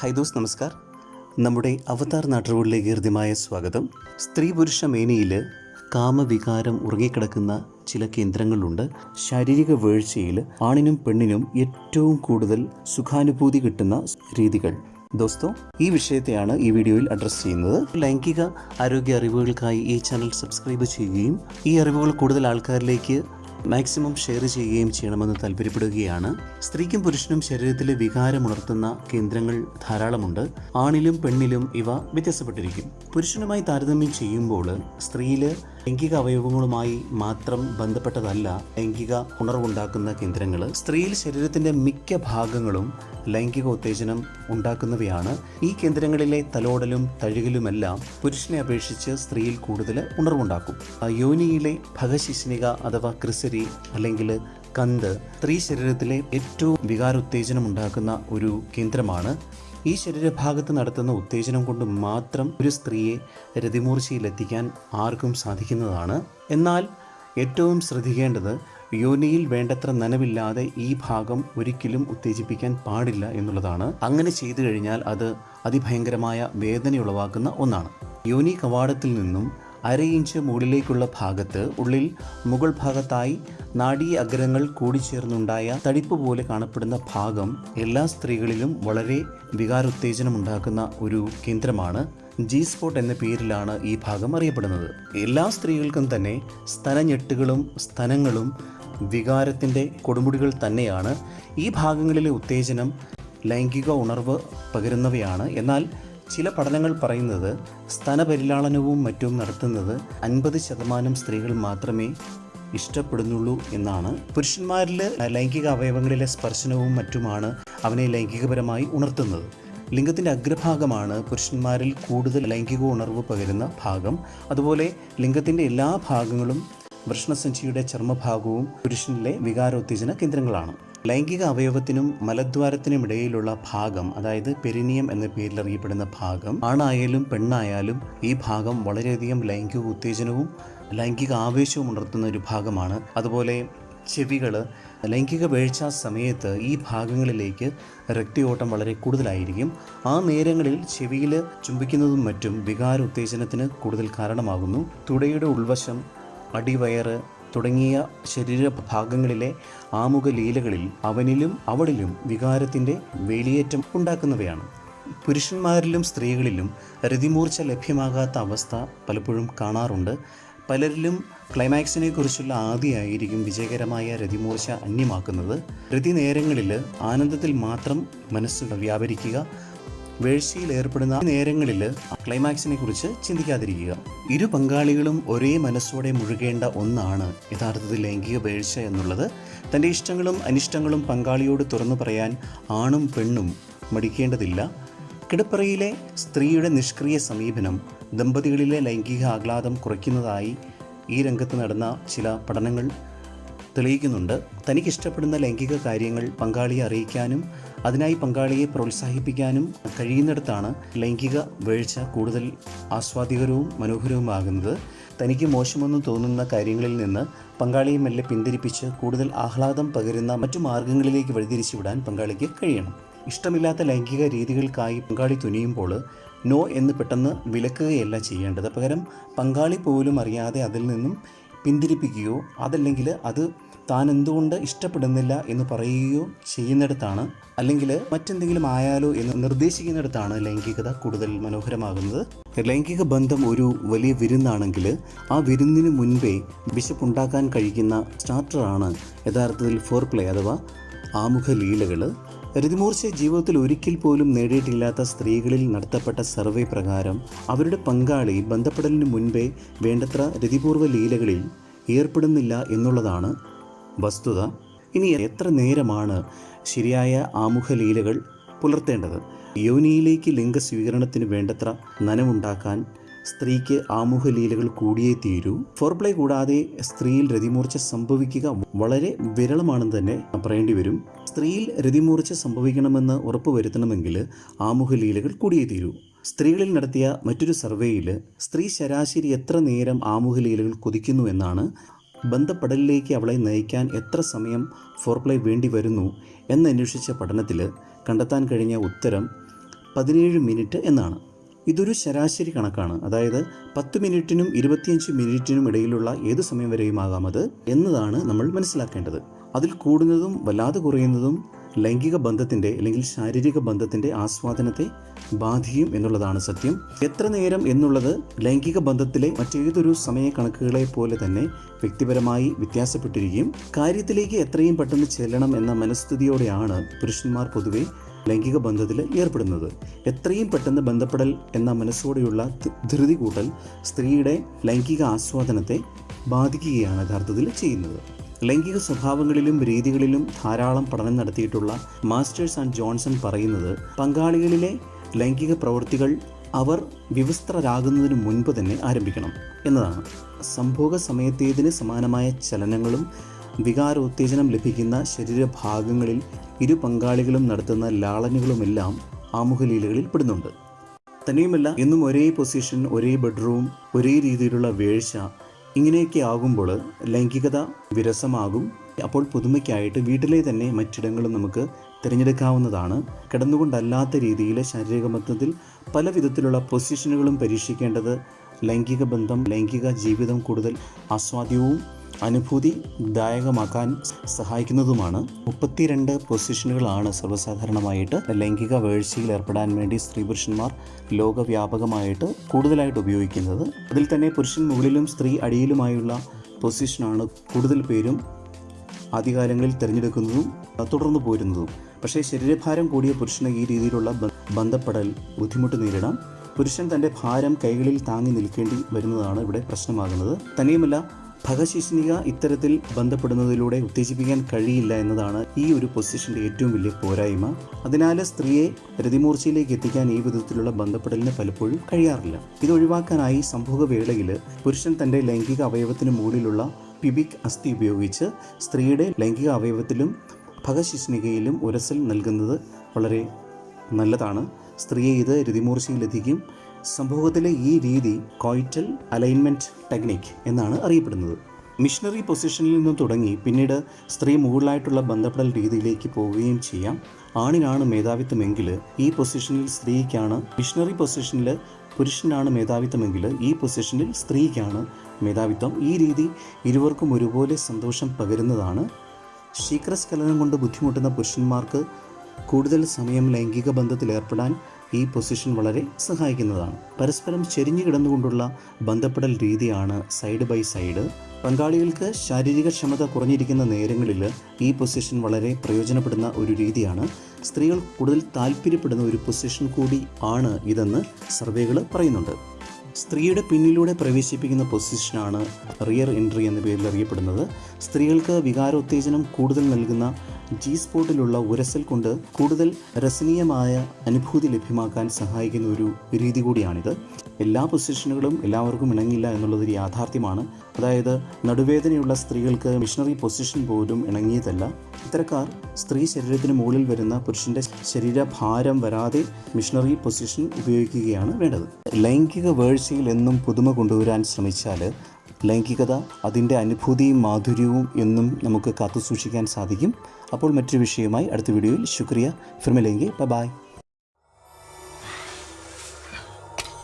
ഹൈദോസ് നമസ്കാർ. നമ്മുടെ അവതാർ നാട്ടുകളിലേക്ക് ഹൃദ്യമായ സ്വാഗതം. സ്ത്രീ പുരുഷ മേനയിൽ കാമവികാരം ഉറങ്ങിക്കിടക്കുന്ന ചില കേന്ദ്രങ്ങളുണ്ട്. ശാരീരിക വീഴ്ചയിൽ ആണിനും പെണ്ണിനും ഏറ്റവും കൂടുതൽ സുഖാനുഭൂതി കിട്ടുന്ന രീതികൾ. ദോസ്തോ ഈ വിഷയത്തെയാണ് ഈ വീഡിയോയിൽ അഡ്രസ്സ് ചെയ്യുന്നത്. ലൈംഗിക ആരോഗ്യ അറിവുകൾക്കായി ഈ ചാനൽ സബ്സ്ക്രൈബ് ചെയ്യുകയും ഈ അറിവുകൾ കൂടുതൽ ആൾക്കാരിലേക്ക് മാക്സിമം ഷെയർ ചെയ്യുകയും ചെയ്യണമെന്ന് താല്പര്യപ്പെടുകയാണ്. സ്ത്രീക്കും പുരുഷനും ശരീരത്തിലെ വികാരമുണർത്തുന്ന കേന്ദ്രങ്ങൾ ധാരാളമുണ്ട്. ആണിലും പെണ്ണിലും ഇവ വ്യത്യാസപ്പെട്ടിരിക്കും. പുരുഷനുമായി താരതമ്യം ചെയ്യുമ്പോൾ സ്ത്രീയിൽ ലൈംഗിക അവയവങ്ങളുമായി മാത്രം ബന്ധപ്പെട്ടതല്ല ലൈംഗിക ഉണർവുണ്ടാക്കുന്ന കേന്ദ്രങ്ങൾ സ്ത്രീയിൽ ശരീരത്തിന്റെ മിക്ക ഭാഗങ്ങളും ലൈംഗിക ഉത്തേജനം ഉണ്ടാക്കുന്നവയാണ്. ഈ കേന്ദ്രങ്ങളിലെ തലോടലും തഴുകലുമെല്ലാം പുരുഷനെ അപേക്ഷിച്ച് സ്ത്രീയിൽ കൂടുതൽ ഉണർവുണ്ടാക്കും. യോനിയിലെ ഭഗശിഷ്ണിക അഥവാ ക്രിസരി അല്ലെങ്കിൽ കന്ത് സ്ത്രീ ശരീരത്തിലെ ഏറ്റവും വികാരോത്തേജനം ഉണ്ടാക്കുന്ന ഒരു കേന്ദ്രമാണ് ഈ ശരീരഭാഗത്ത് നടത്തുന്ന ഉത്തേജനം കൊണ്ട് മാത്രം ഒരു സ്ത്രീയെ രതിമൂർച്ചയിലെത്തിക്കാൻ ആർക്കും സാധിക്കുന്നതാണ്. എന്നാൽ ഏറ്റവും ശ്രദ്ധിക്കേണ്ടത് യോനിയിൽ വേണ്ടത്ര നനവില്ലാതെ ഈ ഭാഗം ഒരിക്കലും ഉത്തേജിപ്പിക്കാൻ പാടില്ല എന്നുള്ളതാണ്. അങ്ങനെ ചെയ്തു കഴിഞ്ഞാൽ അത് അതിഭയങ്കരമായ വേദനയുളവാക്കുന്ന ഒന്നാണ്. യോനി കവാടത്തിൽ നിന്നും അര ഇഞ്ച് മുകളിലേക്കുള്ള ഭാഗത്ത് ഉള്ളിൽ മുകൾ ഭാഗത്തായി നാഡീ അഗ്രങ്ങൾ കൂടിച്ചേർന്നുണ്ടായ തടിപ്പ് പോലെ കാണപ്പെടുന്ന ഭാഗം എല്ലാ സ്ത്രീകളിലും വളരെ വികാരോത്തേജനം ഉണ്ടാക്കുന്ന ഒരു കേന്ദ്രമാണ്. ജി സ്പോട്ട് എന്ന പേരിലാണ് ഈ ഭാഗം അറിയപ്പെടുന്നത്. എല്ലാ സ്ത്രീകൾക്കും തന്നെ സ്തനഞ്ഞെട്ടുകളും സ്തനങ്ങളും വികാരത്തിന്റെ കൊടുമുടികൾ തന്നെയാണ്. ഈ ഭാഗങ്ങളിലെ ഉത്തേജനം ലൈംഗിക ഉണർവ് പകരുന്നവയാണ്. എന്നാൽ ചില പഠനങ്ങൾ പറയുന്നത് സ്തനപരിലാളനവും മറ്റും നടത്തുന്നത് അൻപത് ശതമാനം സ്ത്രീകൾ മാത്രമേ ഇഷ്ടപ്പെടുന്നുള്ളൂ എന്നാണ്. പുരുഷന്മാരിൽ ലൈംഗിക അവയവങ്ങളിലെ സ്പർശനവും മറ്റുമാണ് അവനെ ലൈംഗികപരമായി ഉണർത്തുന്നത്. ലിംഗത്തിന്റെ അഗ്രഭാഗമാണ് പുരുഷന്മാരിൽ കൂടുതൽ ലൈംഗിക ഉണർവ് പകരുന്ന ഭാഗം. അതുപോലെ ലിംഗത്തിന്റെ എല്ലാ ഭാഗങ്ങളും വൃഷ്ണസഞ്ചിയുടെ ചർമ്മഭാഗവും പുരുഷനിലെ വികാരോത്തേജന കേന്ദ്രങ്ങളാണ്. ലൈംഗിക അവയവത്തിനും മലദ്വാരത്തിനും ഇടയിലുള്ള ഭാഗം അതായത് പെരിനിയം എന്ന പേരിൽ അറിയപ്പെടുന്ന ഭാഗം ആണായാലും പെണ്ണായാലും ഈ ഭാഗം വളരെയധികം ലൈംഗിക ഉത്തേജനവും ലൈംഗിക ആവേശവും ഉണർത്തുന്ന ഒരു ഭാഗമാണ്. അതുപോലെ ചെവികൾ ലൈംഗിക വീഴ്ച സമയത്ത് ഈ ഭാഗങ്ങളിലേക്ക് രക്തയോട്ടം വളരെ കൂടുതലായിരിക്കും. ആ നേരങ്ങളിൽ ചെവിയിൽ ചുംബിക്കുന്നതും മറ്റും വികാര ഉത്തേജനത്തിന് കൂടുതൽ കാരണമാകുന്നു. തുടയുടെ ഉൾവശം അടിവയറ് തുടങ്ങിയ ശരീരഭാഗങ്ങളിലെ ആമുഖ ലീലകളിൽ അവനിലും അവളിലും വികാരത്തിന്റെ വേലിയേറ്റം ഉണ്ടാക്കുന്നവയാണ്. പുരുഷന്മാരിലും സ്ത്രീകളിലും രതിമൂർച്ച ലഭ്യമാകാത്ത അവസ്ഥ പലപ്പോഴും കാണാറുണ്ട്. പലരിലും ക്ലൈമാക്സിനെ കുറിച്ചുള്ള ആദിയായിരിക്കും വിജയകരമായ രതിമൂർച്ച അന്യമാക്കുന്നത്. രതി നേരങ്ങളിൽ ആനന്ദത്തിൽ മാത്രം മനസ്സ് വ്യാപരിക്കുക വീഴ്ചയിൽ ഏർപ്പെടുന്ന നേരങ്ങളിൽ ക്ലൈമാക്സിനെ കുറിച്ച് ചിന്തിക്കാതിരിക്കുക. ഇരു പങ്കാളികളും ഒരേ മനസ്സോടെ മുഴുകേണ്ട ഒന്നാണ് യഥാർത്ഥത്തിൽ ലൈംഗിക വേഴ്ച എന്നുള്ളത്. തന്റെ ഇഷ്ടങ്ങളും അനിഷ്ടങ്ങളും പങ്കാളിയോട് തുറന്നു പറയാൻ ആണും പെണ്ണും മടിക്കേണ്ടതില്ല. കിടപ്പറയിലെ സ്ത്രീയുടെ നിഷ്ക്രിയ സമീപനം ദമ്പതികളിലെ ലൈംഗിക ആഹ്ലാദം കുറയ്ക്കുന്നതായി ഈ രംഗത്ത് നടന്ന ചില പഠനങ്ങൾ തെളിയിക്കുന്നുണ്ട്. തനിക്കിഷ്ടപ്പെടുന്ന ലൈംഗിക കാര്യങ്ങൾ പങ്കാളിയെ അറിയിക്കാനും അതിനായി പങ്കാളിയെ പ്രോത്സാഹിപ്പിക്കാനും കഴിയുന്നിടത്താണ് ലൈംഗിക വീഴ്ച കൂടുതൽ ആസ്വാദികരവും മനോഹരവുമാകുന്നത്. തനിക്ക് മോശമെന്ന് തോന്നുന്ന കാര്യങ്ങളിൽ നിന്ന് പങ്കാളിയെ മെല്ലെ പിന്തിരിപ്പിച്ച് കൂടുതൽ ആഹ്ലാദം പകരുന്ന മറ്റു മാർഗങ്ങളിലേക്ക് വഴിതിരിച്ചുവിടാൻ പങ്കാളിക്ക് കഴിയണം. ഇഷ്ടമില്ലാത്ത ലൈംഗിക രീതികൾക്കായി പങ്കാളി തുനിയുമ്പോൾ നോ എന്ന് പെട്ടെന്ന് വിലക്കുകയല്ല ചെയ്യേണ്ടത്. പകരം പങ്കാളി പോലും അറിയാതെ അതിൽ നിന്നും പിന്തിരിപ്പിക്കുകയോ അതല്ലെങ്കിൽ അത് താൻ എന്തുകൊണ്ട് ഇഷ്ടപ്പെടുന്നില്ല എന്ന് പറയുകയോ ചെയ്യുന്നിടത്താണ് അല്ലെങ്കിൽ മറ്റെന്തെങ്കിലും ആയാലോ എന്ന് നിർദ്ദേശിക്കുന്നിടത്താണ് ലൈംഗികത കൂടുതൽ മനോഹരമാകുന്നത്. ലൈംഗിക ബന്ധം ഒരു വലിയ വിരുന്നാണെങ്കിൽ ആ വിരുന്നിന് മുൻപേ വിശപ്പുണ്ടാക്കാൻ കഴിക്കുന്ന സ്റ്റാർട്ടറാണ് യഥാർത്ഥത്തിൽ ഫോർ പ്ലേ അഥവാ ആമുഖ ലീലകൾ രതിമൂർച്ച ജീവിതത്തിൽ ഒരിക്കൽ പോലും നേടിയിട്ടില്ലാത്ത സ്ത്രീകളിൽ നടത്തപ്പെട്ട സർവേ പ്രകാരം അവരുടെ പങ്കാളി ബന്ധപ്പെടലിന് മുൻപേ വേണ്ടത്ര രതിപൂർവ ലീലകളിൽ ഏർപ്പെടുന്നില്ല എന്നുള്ളതാണ് വസ്തുത. ഇനി എത്ര നേരമാണ് ശരിയായ ആമുഖ ലീലകൾ പുലർത്തേണ്ടത്? യോനിയിലേക്ക് ലിംഗസ്വീകരണത്തിന് വേണ്ടത്ര നനവുണ്ടാക്കാൻ സ്ത്രീക്ക് ആമുഖ ലീലകൾ കൂടിയേ തീരൂ. ഫോർപ്ലേ കൂടാതെ സ്ത്രീയിൽ രതിമൂർച്ച സംഭവിക്കുക വളരെ വിരളമാണെന്ന് തന്നെ പറയേണ്ടി വരും. സ്ത്രീയിൽ രതിമൂർച്ച സംഭവിക്കണമെന്ന് ഉറപ്പുവരുത്തണമെങ്കിൽ ആമുഖ ലീലകൾ കൂടിയേ തീരൂ. സ്ത്രീകളിൽ നടത്തിയ മറ്റൊരു സർവേയിൽ സ്ത്രീ ശരാശരി എത്ര നേരം ആമുഖ ലീലകൾ കൊതിക്കുന്നു എന്നാണ് ബന്ധപ്പെടലിലേക്ക് അവളെ നയിക്കാൻ എത്ര സമയം ഫോർപ്ലേ വേണ്ടി വരുന്നു എന്നന്വേഷിച്ച പഠനത്തിൽ കണ്ടെത്താൻ കഴിഞ്ഞ ഉത്തരം പതിനേഴ് മിനിറ്റ് എന്നാണ്. ഇതൊരു ശരാശരി കണക്കാണ്. അതായത് പത്ത് മിനിറ്റിനും ഇരുപത്തിയഞ്ച് മിനിറ്റിനും ഇടയിലുള്ള ഏത് സമയം വരെയും ആകാം അത് എന്നതാണ് നമ്മൾ മനസ്സിലാക്കേണ്ടത്. അതിൽ കൂടുന്നതും വല്ലാതെ കുറയുന്നതും ലൈംഗിക ബന്ധത്തിന്റെ അല്ലെങ്കിൽ ശാരീരിക ബന്ധത്തിന്റെ ആസ്വാദനത്തെ ബാധിക്കും എന്നുള്ളതാണ് സത്യം. എത്ര നേരം എന്നുള്ളത് ലൈംഗിക ബന്ധത്തിലെ മറ്റേതൊരു സമയ കണക്കുകളെ പോലെ തന്നെ വ്യക്തിപരമായി വ്യത്യാസപ്പെട്ടിരിക്കും. കാര്യത്തിലേക്ക് എത്രയും പെട്ടെന്ന് ചെല്ലണം എന്ന മനസ്ഥിതിയോടെയാണ് പുരുഷന്മാർ പൊതുവെ ലൈംഗിക ബന്ധത്തിൽ ഏർപ്പെടുന്നത്. എത്രയും പെട്ടെന്ന് ബന്ധപ്പെടൽ എന്ന മനസ്സോടെയുള്ള ധൃതി കൂട്ടൽ സ്ത്രീയുടെ ലൈംഗിക ആസ്വാദനത്തെ ബാധിക്കുകയാണ് യഥാർത്ഥത്തിൽ ചെയ്യുന്നത്. ലൈംഗിക സ്വഭാവങ്ങളിലും രീതികളിലും ധാരാളം പഠനം നടത്തിയിട്ടുള്ള മാസ്റ്റേഴ്സ് ആൻഡ് ജോൺസൺ പറയുന്നത് പങ്കാളികളിലെ ലൈംഗിക പ്രവൃത്തികൾ അവർ വിവസ്ത്രരാകുന്നതിന് മുൻപ് തന്നെ ആരംഭിക്കണം എന്നതാണ്. സംഭോഗ സമയത്തേതിന് സമാനമായ ചലനങ്ങളും വികാരോത്തേജനം ലഭിക്കുന്ന ശരീരഭാഗങ്ങളിൽ ഇരു പങ്കാളികളും നടത്തുന്ന ലാളനുകളുമെല്ലാം ആമുഖലീലകളിൽ പെടുന്നുണ്ട്. തന്നെയുമല്ല എന്നും ഒരേ പൊസിഷൻ ഒരേ ബെഡ്റൂം ഒരേ രീതിയിലുള്ള വീഴ്ച ഇങ്ങനെയൊക്കെ ആകുമ്പോൾ ലൈംഗികത വിരസമാകും. അപ്പോൾ പുതുമയ്ക്കായിട്ട് വീട്ടിലെ തന്നെ മറ്റിടങ്ങളും നമുക്ക് തിരഞ്ഞെടുക്കാവുന്നതാണ്. കിടന്നുകൊണ്ടല്ലാത്ത രീതിയിൽ ശാരീരിക ബന്ധത്തിൽ പല വിധത്തിലുള്ള പൊസിഷനുകളും പരീക്ഷിക്കേണ്ടത് ലൈംഗിക ബന്ധം ലൈംഗിക ജീവിതം കൂടുതൽ ആസ്വാദ്യവും അനുഭൂതിദായകമാക്കാൻ സഹായിക്കുന്നതുമാണ്. മുപ്പത്തിരണ്ട് പൊസിഷനുകളാണ് സർവസാധാരണമായിട്ട് ലൈംഗിക വേഴ്ചയിൽ ഏർപ്പെടാൻ വേണ്ടി സ്ത്രീ പുരുഷന്മാർ ലോകവ്യാപകമായിട്ട് കൂടുതലായിട്ട് ഉപയോഗിക്കുന്നത്. അതിൽ തന്നെ പുരുഷൻ മുകളിലും സ്ത്രീ അടിയിലുമായുള്ള പൊസിഷനാണ് കൂടുതൽ പേരും ആദ്യകാലങ്ങളിൽ തിരഞ്ഞെടുക്കുന്നതും തുടർന്നു പോരുന്നതും. പക്ഷേ ശരീരഭാരം കൂടിയ പുരുഷന് ഈ രീതിയിലുള്ള ബന്ധപ്പെടൽ ബുദ്ധിമുട്ട് നേരിടാം. പുരുഷൻ തന്റെ ഭാരം കൈകളിൽ താങ്ങി നിൽക്കേണ്ടി വരുന്നതാണ് ഇവിടെ പ്രശ്നമാകുന്നത്. തന്നെയുമല്ല ഭഗശിഷ്ണിക ഇത്തരത്തിൽ ബന്ധപ്പെടുന്നതിലൂടെ ഉത്തേജിപ്പിക്കാൻ കഴിയില്ല എന്നതാണ് ഈ ഒരു പൊസിഷന്റെ ഏറ്റവും വലിയ പോരായ്മ. അതിനാൽ സ്ത്രീയെ രതിമൂർച്ചയിലേക്ക് എത്തിക്കാൻ ഈ വിധത്തിലുള്ള ബന്ധപ്പെടലിന് പലപ്പോഴും കഴിയാറില്ല. ഇത് ഒഴിവാക്കാനായി സംഭവവേളയിൽ പുരുഷൻ തന്റെ ലൈംഗിക അവയവത്തിന് മുകളിലുള്ള പിബിക് അസ്ഥി ഉപയോഗിച്ച് സ്ത്രീയുടെ ലൈംഗിക അവയവത്തിലും ഭഗശിഷ്ണികയിലും ഉരസൽ നൽകുന്നത് വളരെ നല്ലതാണ്. സ്ത്രീയെ ഇത് രതിമൂർച്ചയിലെത്തിക്കും സംഭവത്തിലെ ഈ രീതി കോയിറ്റൽ അലൈൻമെന്റ് ടെക്നിക് എന്നാണ് അറിയപ്പെടുന്നത്. മിഷണറി പൊസിഷനിൽ നിന്ന് തുടങ്ങി പിന്നീട് സ്ത്രീ മുകളിലായിട്ടുള്ള ബന്ധപ്പെടൽ രീതിയിലേക്ക് പോവുകയും ചെയ്യാം. ആണിനാണ് മേധാവിത്വമെങ്കിൽ ഈ പൊസിഷനിൽ സ്ത്രീക്കാണ് മിഷണറി പൊസിഷനിൽ പുരുഷനാണ് മേധാവിത്വമെങ്കിൽ ഈ പൊസിഷനിൽ സ്ത്രീക്കാണ് മേധാവിത്വം. ഈ രീതി ഇരുവർക്കും ഒരുപോലെ സന്തോഷം പകരുന്നതാണ്. ശീഘ്രസ്ഖലനം കൊണ്ട് ബുദ്ധിമുട്ടുന്ന പുരുഷന്മാർക്ക് കൂടുതൽ സമയം ലൈംഗിക ബന്ധത്തിൽ ഏർപ്പെടാൻ ഈ പൊസിഷൻ വളരെ സഹായിക്കുന്നതാണ്. പരസ്പരം ചെരിഞ്ഞു കിടന്നുകൊണ്ടുള്ള ബന്ധപ്പെടൽ രീതിയാണ് സൈഡ് ബൈ സൈഡ്. പങ്കാളികൾക്ക് ശാരീരിക ക്ഷമത കുറഞ്ഞിരിക്കുന്ന നേരങ്ങളിൽ ഈ പൊസിഷൻ വളരെ പ്രയോജനപ്പെടുന്ന ഒരു രീതിയാണ്. സ്ത്രീകൾ കൂടുതൽ താല്പര്യപ്പെടുന്ന ഒരു പൊസിഷൻ കൂടി ആണ് ഇതെന്ന് സർവേകൾ പറയുന്നുണ്ട്. സ്ത്രീയുടെ പിന്നിലൂടെ പ്രവേശിപ്പിക്കുന്ന പൊസിഷനാണ് റിയർ എൻട്രി എന്ന പേരിൽ അറിയപ്പെടുന്നത്. സ്ത്രീകൾക്ക് വികാരോത്തേജനം കൂടുതൽ നൽകുന്ന ജി സ്പോട്ടിലുള്ള ഉരസൽ കൊണ്ട് കൂടുതൽ രസനീയമായ അനുഭൂതി ലഭ്യമാക്കാൻ സഹായിക്കുന്ന ഒരു രീതി കൂടിയാണിത്. എല്ലാ പൊസിഷനുകളും എല്ലാവർക്കും ഇണങ്ങില്ല എന്നുള്ളതൊരു യാഥാർത്ഥ്യമാണ്. അതായത് നടുവേദനയുള്ള സ്ത്രീകൾക്ക് മിഷണറി പൊസിഷൻ പോലും ഇണങ്ങിയതല്ല. ഇത്തരക്കാർ സ്ത്രീ ശരീരത്തിന് മുകളിൽ വരുന്ന പുരുഷന്റെ ശരീരഭാരം വരാതെ മിഷണറി പൊസിഷൻ ഉപയോഗിക്കുകയാണ് വേണ്ടത്. ലൈംഗിക വേഴ്ചയിൽ എന്നും പുതുമ കൊണ്ടുവരാൻ ശ്രമിച്ചാൽ ലൈംഗികത അതിന്റെ അനുഭൂതിയും മാധുര്യവും എന്നും നമുക്ക് കാത്തുസൂക്ഷിക്കാൻ സാധിക്കും. അപ്പോൾ മറ്റൊരു വിഷയവുമായി അടുത്ത വീഡിയോയിൽ. ശുക്രിയ. ഫിർമിലെങ്കി ബൈ.